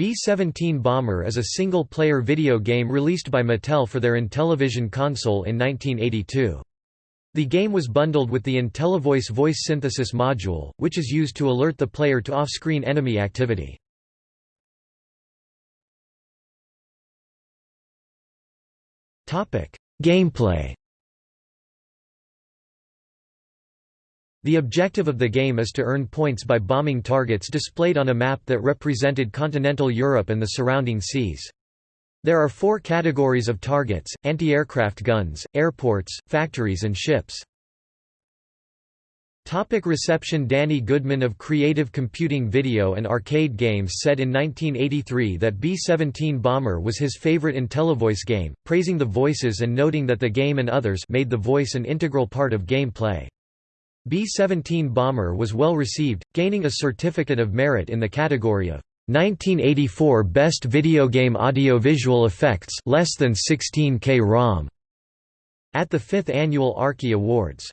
B-17 Bomber is a single-player video game released by Mattel for their Intellivision console in 1982. The game was bundled with the IntelliVoice voice synthesis module, which is used to alert the player to off-screen enemy activity. Gameplay The objective of the game is to earn points by bombing targets displayed on a map that represented continental Europe and the surrounding seas. There are four categories of targets, anti-aircraft guns, airports, factories and ships. Topic reception Danny Goodman of Creative Computing Video and Arcade Games said in 1983 that B-17 Bomber was his favorite IntelliVoice game, praising the voices and noting that the game and others made the voice an integral part of gameplay. B-17 Bomber was well received, gaining a Certificate of Merit in the category of 1984 Best Video Game Audio-Visual Effects less than 16K ROM at the 5th Annual Arkie Awards.